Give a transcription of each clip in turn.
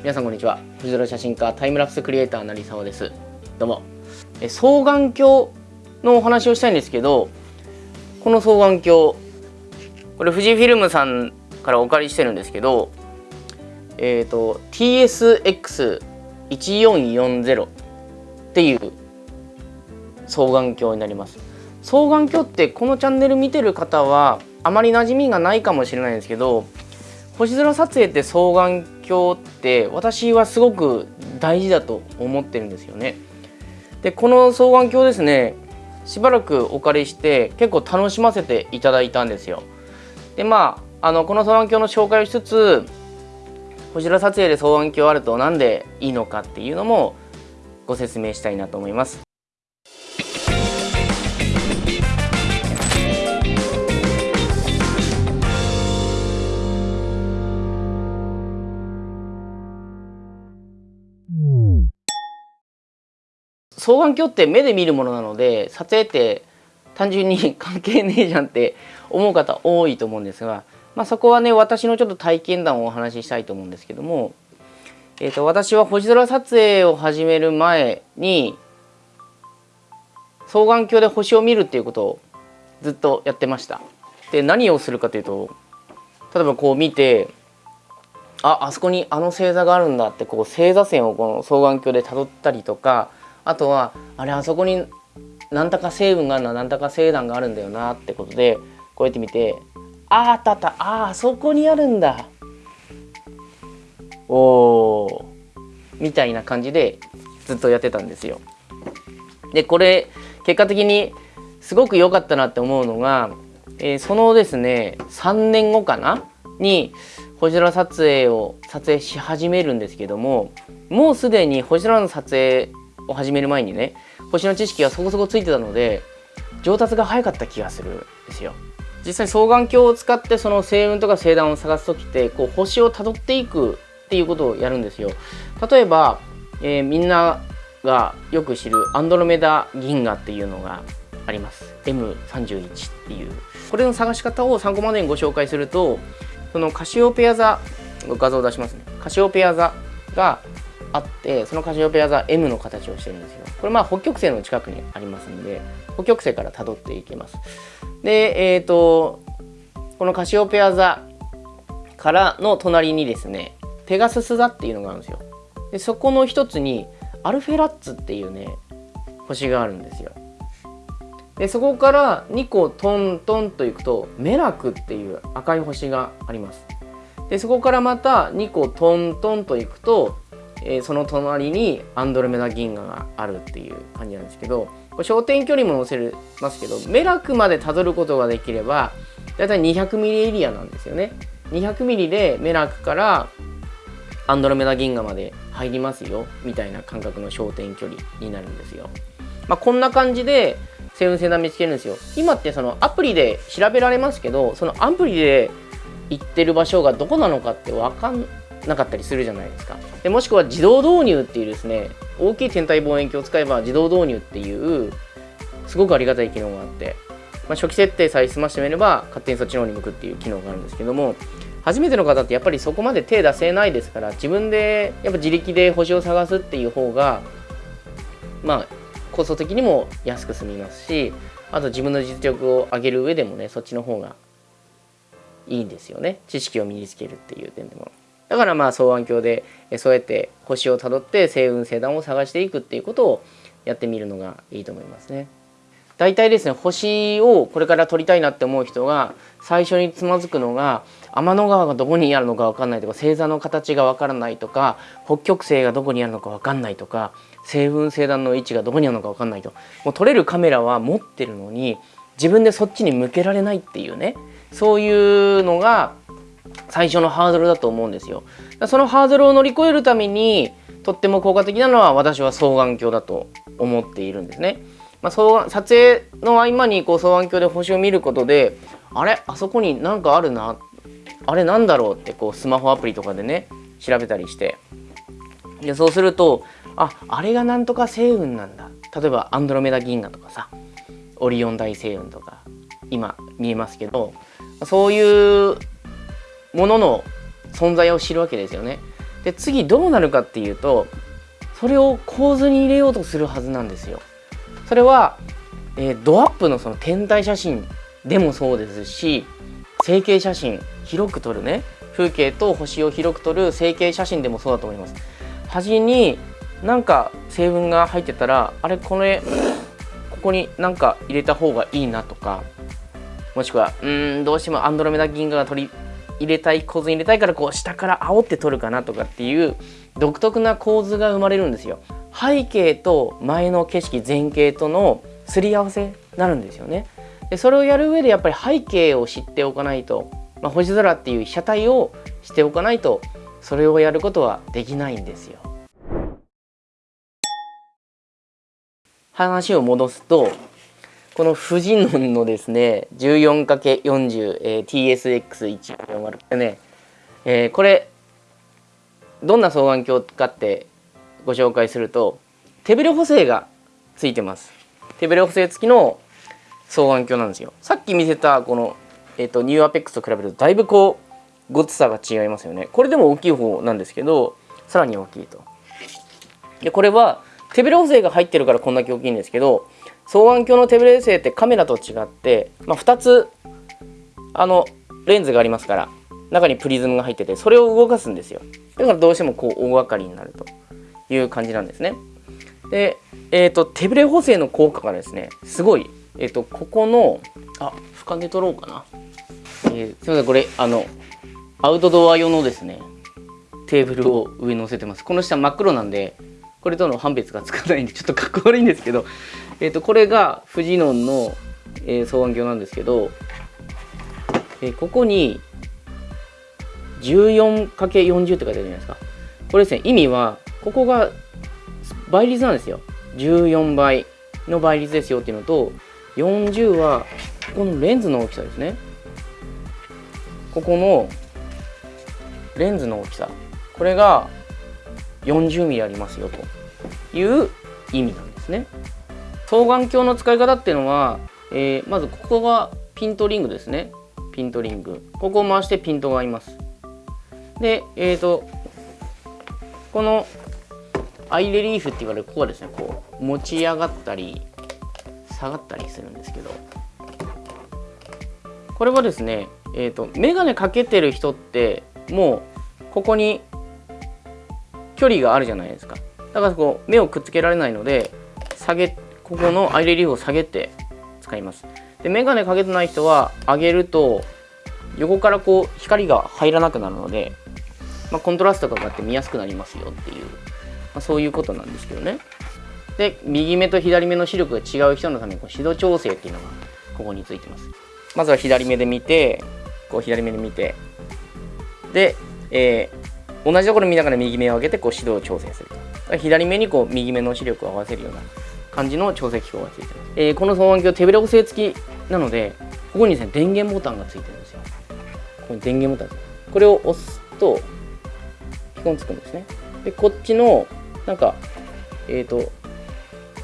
皆さんこんにちは。藤原写真家タイムラプスクリエイター成沢です。どうも。え双眼鏡のお話をしたいんですけどこの双眼鏡これ富士フィルムさんからお借りしてるんですけどえっ、ー、と TSX1440 っていう双眼鏡になります。双眼鏡ってこのチャンネル見てる方はあまり馴染みがないかもしれないんですけど星空撮影って双眼鏡って私はすごく大事だと思ってるんですよね。でこの双眼鏡ですねしばらくお借りして結構楽しませていただいたんですよ。でまああのこの双眼鏡の紹介をしつつ星空撮影で双眼鏡あると何でいいのかっていうのもご説明したいなと思います。双眼鏡って目で見るものなので撮影って単純に 関係ねえじゃんって思う方多いと思うんですが、まあ、そこはね私のちょっと体験談をお話ししたいと思うんですけども、えー、と私は星空撮影を始める前に双眼鏡で星を見るっていうことをずっとやってました。で何をするかというと例えばこう見てああそこにあの星座があるんだってこう星座線をこの双眼鏡でたどったりとかあとはあれあそこに何たか成分があるな何たか星団があるんだよなってことでこうやって見てああったあった。ああそこにあるんだ。おーみたいな感じでずっとやってたんですよ。でこれ結果的にすごく良かったなって思うのが、えー、そのですね3年後かな？に星空撮影を撮影し始めるんですけどももうすでに星空の撮影を始める前にね星の知識がそこそこついてたので上達が早かった気がするんですよ。実際双眼鏡を使ってその星雲とか星団を探す時ってこう星をたどっていくっていうことをやるんですよ。例えば、えー、みんながよく知るアンドロメダ銀河っていうのがあります M31 っていうこれの探し方を参考までにご紹介するとそのカシオペア座画像を出しますねカシオペア座があってそのカシオペア座 M の形をしてるんですよ。これまあ北極星の近くにありますんで北極星から辿っていきます。でえっ、ー、とこのカシオペア座からの隣にですねペガスス座っていうのがあるんですよ。でそこの一つにアルフェラッツっていうね星があるんですよ。でそこから2個トントンといくとメラクっていう赤い星があります。でそこからまた2個トントンといくとえー、その隣にアンドロメダ銀河があるっていう感じなんですけど焦点距離も載せますけどメラクまでたどることができればだいたい200ミリエリアなんですよね。200ミリでメラクからアンドロメダ銀河まで入りますよみたいな感覚の焦点距離になるんですよ。まあ、こんな感じで星雲星団見つけるんですよ。今ってそのアプリで調べられますけどそのアプリで行ってる場所がどこなのかって分かんなかったりするじゃないですか。でもしくは自動導入っていうですね大きい天体望遠鏡を使えば自動導入っていうすごくありがたい機能があって、まあ、初期設定さえ済ましてみれば勝手にそっちの方に向くっていう機能があるんですけども初めての方ってやっぱりそこまで手出せないですから自分でやっぱ自力で星を探すっていう方がまあコスト的にも安く済みますしあと自分の実力を上げる上でもねそっちの方がいいんですよね知識を身につけるっていう点でも。だからまあ双眼鏡でそうやって星をたどって星雲星団を探していくっていうことをやってみるのがいいと思いますね。大体ですね星をこれから撮りたいなって思う人が最初につまずくのが天の川がどこにあるのか分かんないとか星座の形が分からないとか北極星がどこにあるのか分かんないとか星雲星団の位置がどこにあるのか分かんないともう撮れるカメラは持ってるのに自分でそっちに向けられないっていうねそういうのが最初のハードルだと思うんですよ。そのハードルを乗り越えるためにとっても効果的なのは私は双眼鏡だと思っているんですね。まあ、双撮影の合間にこう双眼鏡で星を見ることであれ？あそこに何かあるな？あれなんだろうってこうスマホアプリとかでね調べたりして。でそうするとああれがなんとか星雲なんだ。例えばアンドロメダ銀河とかさ。オリオン大星雲とか今見えますけどそういうものの存在を知るわけですよね。で次どうなるかっていうとそれを構図に入れようとするはずなんですよ。それは、えー、ドアップのその天体写真でもそうですし成形写真広く撮るね風景と星を広く撮る成形写真でもそうだと思います。端になんか成分が入ってたらあれこれここになんか入れた方がいいなとかもしくはうんどうしてもアンドロメダ銀河が取り入れたい構図に入れたいからこう下から煽って取るかなとかっていう独特な構図が生まれるんですよ。背景と前の景色前景とのすり合わせになるんですよね。でそれをやる上でやっぱり背景を知っておかないと、まあ、星空っていう被写体をしておかないとそれをやることはできないんですよ。話を戻すとこのフジノンのですね 14×40、えー、TSX140 ね、えー、これどんな双眼鏡かってご紹介すると手ブレ補正がついてます。手ブレ補正付きの双眼鏡なんですよ。さっき見せたこの、えーと、ニューアペックスと比べるとだいぶこうごつさが違いますよね。これでも大きい方なんですけどさらに大きいと。でこれは手ブレ補正が入ってるからこんだけ大きいんですけど双眼鏡の手ブレ補正ってカメラと違って、まあ、2つあのレンズがありますから中にプリズムが入っててそれを動かすんですよ。だからどうしてもこう大掛かりになると。いう感じなんですね。で、えーと、手ブレ補正の効果がですねすごい、えーと、ここのあ深毛取ろうかな、えー、すいませんこれあのアウトドア用のですねテーブルを上に乗せてます。この下真っ黒なんでこれとの判別がつかないんでちょっとかっこ悪いんですけど、えーと、これがフジノンの、えー、双眼鏡なんですけど、えー、ここに 14×40 って書いてあるじゃないですか。これですね意味はここが倍率なんですよ。14倍の倍率ですよっていうのと40はこのレンズの大きさですね。ここのレンズの大きさ。これが 40mm ありますよという意味なんですね。双眼鏡の使い方っていうのは、えー、まずここがピントリングですね。ピントリング。ここを回してピントが合います。でえっ、ー、とこのアイレリーフって言われるここはですねこう持ち上がったり下がったりするんですけどこれはですねえっ、ー、と眼鏡かけてる人ってもうここに距離があるじゃないですか。だからこう目をくっつけられないので下げここのアイレリーフを下げて使います。で眼鏡かけてない人は上げると横からこう光が入らなくなるので、まあ、コントラストがかかって見やすくなりますよっていう、まあ、そういうことなんですけどね。で右目と左目の視力が違う人のためにこう指導調整っていうのがここについてます。まずは左目で見てこう左目で見てで、えー、同じところ見ながら右目を上げてこう指導調整すると。左目にこう右目の視力を合わせるような感じの調整機構がついてます、えー、この双眼鏡手ブレ補正付きなのでここにですね電源ボタンがついてるんですよ。ここに電源ボタンこれを押すとピコンつくんですね。でこっちのなんかえっ、ー、と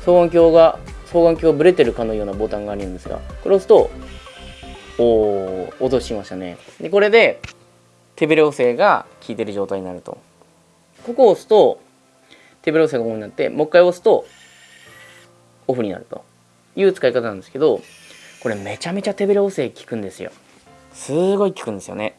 双眼鏡が双眼鏡がブレてるかのようなボタンがあるんですがこれを押すとおー音しましたね。でこれで手ブレ補正が効いてる状態になると。ここを押すと手ブレ補正がオンになってもう一回押すとオフになると。いう使い方なんですけどこれめちゃめちゃ手ブレ補正効くんですよ。すごい効くんですよね。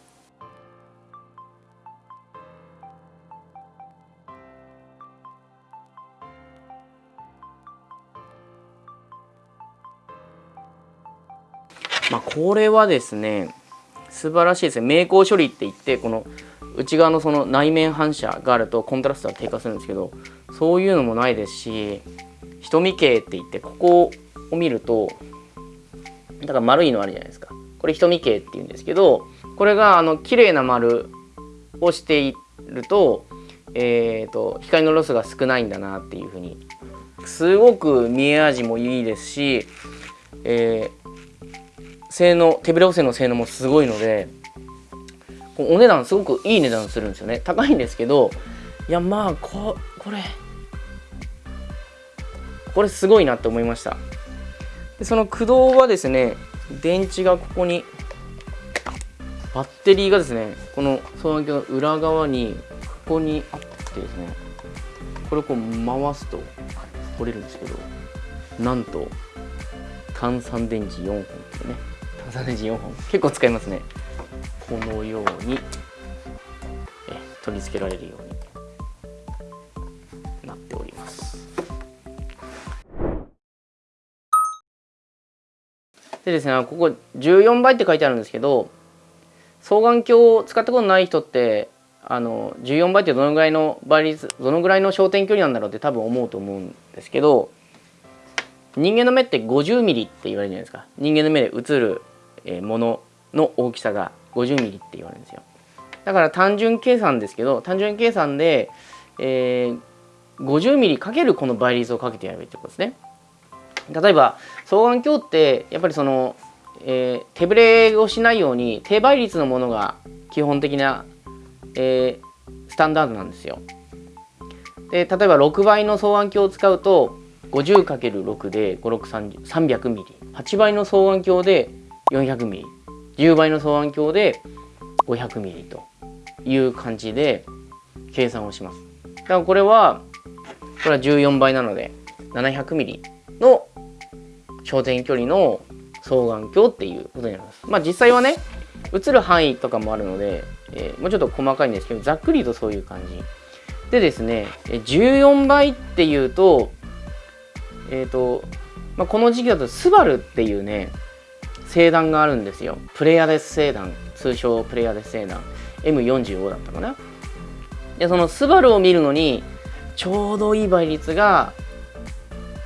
まあこれはですね素晴らしいですね。明光処理って言ってこの内側のその内面反射があるとコントラストが低下するんですけどそういうのもないですし瞳形って言ってここを見るとだから丸いのあるじゃないですか。これ瞳形って言うんですけどこれがあの綺麗な丸をしていると,、えーと、光のロスが少ないんだなっていうふうに。すごく見え味もいいですし、えー、性能手ブレ補正の性能もすごいのでお値段すごくいい値段するんですよね。高いんですけどいやまあここれこれすごいなって思いました。でその駆動はですね電池がここにバッテリーがですねこの双眼鏡の裏側にここにあってですねこれをこう回すと取れるんですけどなんと単三電池4本ですね単三電池4本結構使いますね。このように取り付けられるように。でですねここ14倍って書いてあるんですけど双眼鏡を使ったことない人ってあの14倍ってどのぐらいの倍率どのぐらいの焦点距離なんだろうって多分思うと思うんですけど人間の目って50ミリって言われるじゃないですか。人間の目で映るものの大きさが50ミリって言われるんですよ。だから単純計算ですけど単純計算で、えー、50ミリかけるこの倍率をかけてやればいいってことですね。例えば双眼鏡ってやっぱりその、えー、手ぶれをしないように低倍率のものが基本的なえー、スタンダードなんですよ。で例えば6倍の双眼鏡を使うと 50×6 で5630 300ミリ8倍の双眼鏡で400ミリ10倍の双眼鏡で500ミリという感じで計算をします。だからこれはこれは14倍なので700ミリの焦点距離の双眼鏡っていうことになります。まあ実際はね映る範囲とかもあるのでえー、もうちょっと細かいんですけどざっくりとそういう感じ。でですね14倍っていうとえっ、ー、と、まあ、この時期だとスバルっていうね星団があるんですよ。プレイヤデス星団。通称プレイヤデス星団。M45 だったかな。でそのスバルを見るのにちょうどいい倍率が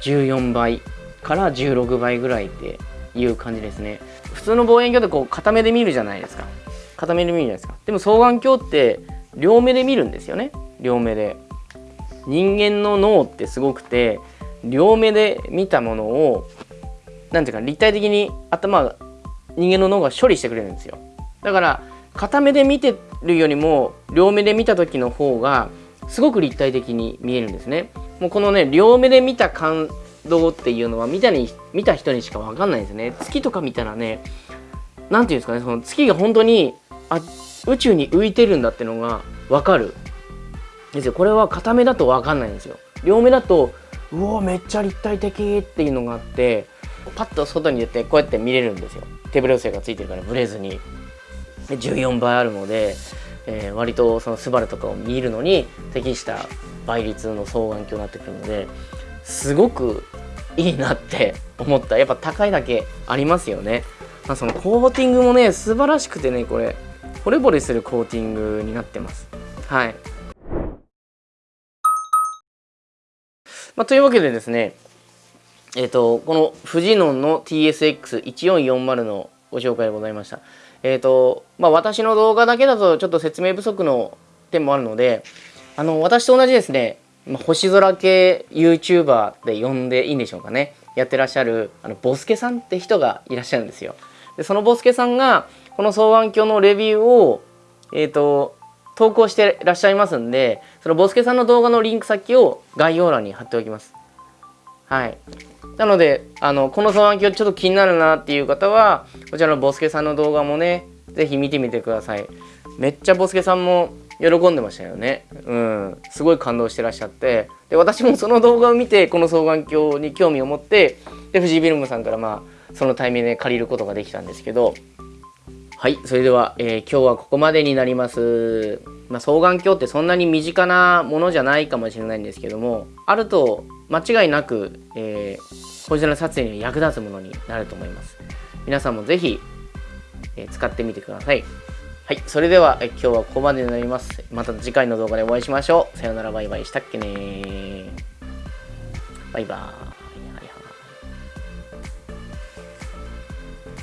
14倍。から16倍ぐらいっていう感じですね。普通の望遠鏡でこう片目で見るじゃないですか。片目で見るじゃないですか。でも双眼鏡って両目で見るんですよね。両目で。人間の脳ってすごくて両目で見たものを何ていうか立体的に頭人間の脳が処理してくれるんですよ。だから片目で見てるよりも両目で見た時の方がすごく立体的に見えるんですね。もうこのね両目で見た感動っていうのは見たに見た人にしか分かんないですね。月とか見たらね何て言うんですかねその月が本当にあ宇宙に浮いてるんだってのが分かる。ですよ。これは片目だと分かんないんですよ。両目だとうおめっちゃ立体的っていうのがあってパッと外に出てこうやって見れるんですよ。手ブレ補正がついてるからブレずに。で14倍あるので、えー、割とそのスバルとかを見るのに適した倍率の双眼鏡になってくるのですごくいいなって 思った。やっぱ高いだけありますよね、まあ、そのコーティングもね素晴らしくてねこれ。惚れ惚れするコーティングになってます。はい、まあ、というわけでですねえっ、ー、とこのフジノンの TSX1440 のご紹介でございました。えっ、ー、とまあ私の動画だけだとちょっと説明不足の点もあるのであの私と同じですねま星空系 YouTuber で呼んでいいんでしょうかねやってらっしゃるあのボスケさんって人がいらっしゃるんですよでそのボスケさんがこの双眼鏡のレビューを、えっ、ー、と、投稿してらっしゃいますんで、そのボスケさんの動画のリンク先を概要欄に貼っておきます。はい。なので、あの、この双眼鏡ちょっと気になるなっていう方は、こちらのボスケさんの動画もね、是非見てみてください。めっちゃボスケさんも喜んでましたよね。うん。すごい感動してらっしゃって。で、私もその動画を見て、この双眼鏡に興味を持って、で、藤井フィルムさんからまあ、そのタイミングで借りることができたんですけど、はい、それでは、えー、今日はここまでになります。まあ、双眼鏡ってそんなに身近なものじゃないかもしれないんですけども、あると間違いなく、えー、星空撮影に役立つものになると思います。皆さんもぜひ、えー、使ってみてください。はい、それでは、今日はここまでになります。また次回の動画でお会いしましょう。さよならバイバイしたっけねバイバーイ。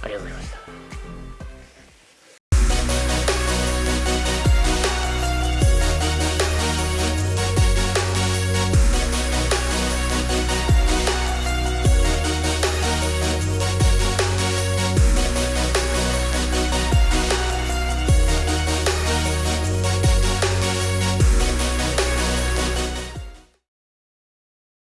ありがとうございました。